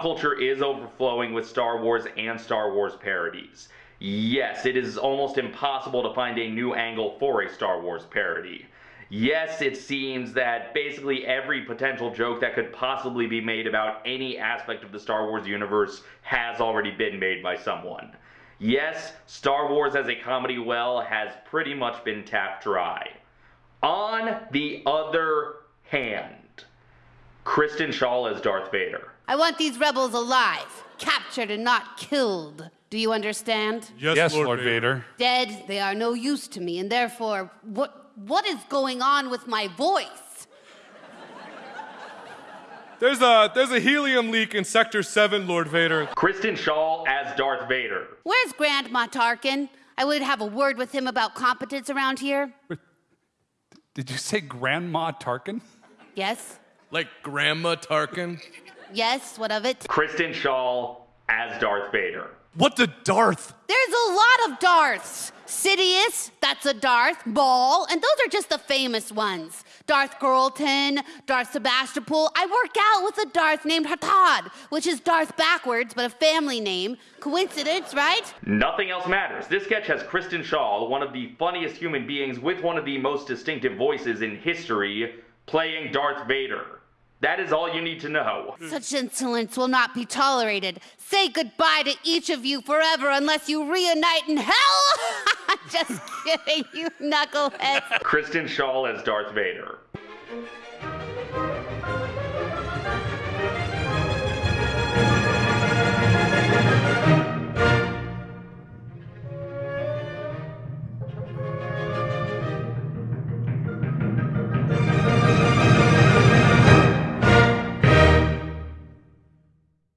culture is overflowing with Star Wars and Star Wars parodies. Yes, it is almost impossible to find a new angle for a Star Wars parody. Yes, it seems that basically every potential joke that could possibly be made about any aspect of the Star Wars universe has already been made by someone. Yes, Star Wars as a comedy well has pretty much been tapped dry. On the other hand, Kristen Schaal as Darth Vader. I want these rebels alive, captured and not killed. Do you understand? Yes, Lord, Vader. Dead, they are no use to me, and therefore, what what is going on with my voice? There's a there's a helium leak in Sector 7, Lord Vader. Kristen Schaal as Darth Vader. Where's Grandma Tarkin? I would have a word with him about competence around here. Did you say Grandma Tarkin? Yes? Like Grandma Tarkin? Yes, what of it? Kristen Schaal as Darth Vader. What the Darth? There's a lot of Darths. Sidious, that's a Darth. Ball, and those are just the famous ones. Darth Carlton, Darth Sebastopol. I work out with a Darth named Hatad, which is Darth backwards, but a family name. Coincidence, right? Nothing else matters. This sketch has Kristen Schaal, one of the funniest human beings with one of the most distinctive voices in history, playing Darth Vader. That is all you need to know. Such insolence will not be tolerated. Say goodbye to each of you forever unless you reunite in hell. Just kidding, you knuckleheads. Kristen Schaal as Darth Vader.